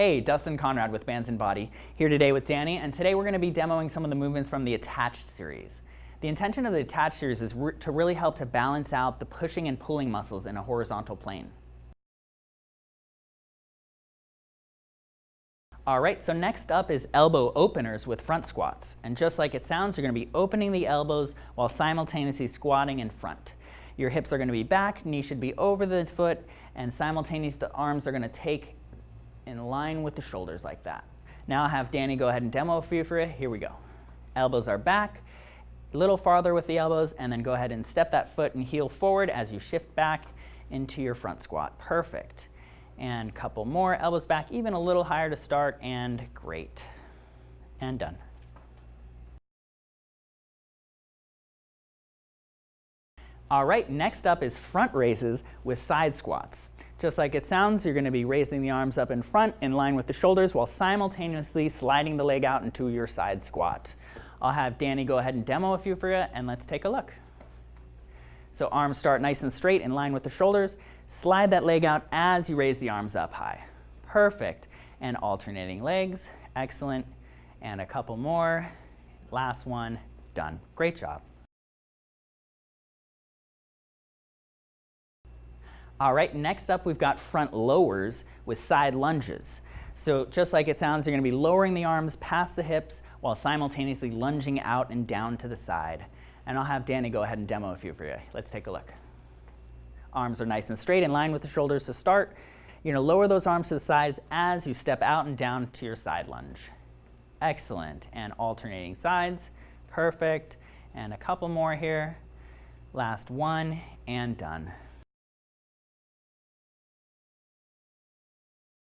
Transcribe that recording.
Hey, Dustin Conrad with Bands and Body, here today with Danny, and today we're going to be demoing some of the movements from the Attached series. The intention of the Attached series is re to really help to balance out the pushing and pulling muscles in a horizontal plane. Alright, so next up is elbow openers with front squats. And just like it sounds, you're going to be opening the elbows while simultaneously squatting in front. Your hips are going to be back, knee should be over the foot, and simultaneously the arms are going to take in line with the shoulders like that. Now I'll have Danny go ahead and demo a few for you. Here we go. Elbows are back, a little farther with the elbows, and then go ahead and step that foot and heel forward as you shift back into your front squat. Perfect. And couple more, elbows back even a little higher to start, and great. And done. All right, next up is front raises with side squats. Just like it sounds, you're going to be raising the arms up in front in line with the shoulders while simultaneously sliding the leg out into your side squat. I'll have Danny go ahead and demo a few for you, and let's take a look. So arms start nice and straight in line with the shoulders. Slide that leg out as you raise the arms up high. Perfect. And alternating legs. Excellent. And a couple more. Last one. Done. Great job. All right, next up we've got front lowers with side lunges. So just like it sounds, you're going to be lowering the arms past the hips while simultaneously lunging out and down to the side. And I'll have Danny go ahead and demo a few for you. Let's take a look. Arms are nice and straight in line with the shoulders to start. You're to lower those arms to the sides as you step out and down to your side lunge. Excellent. And alternating sides. Perfect. And a couple more here. Last one and done.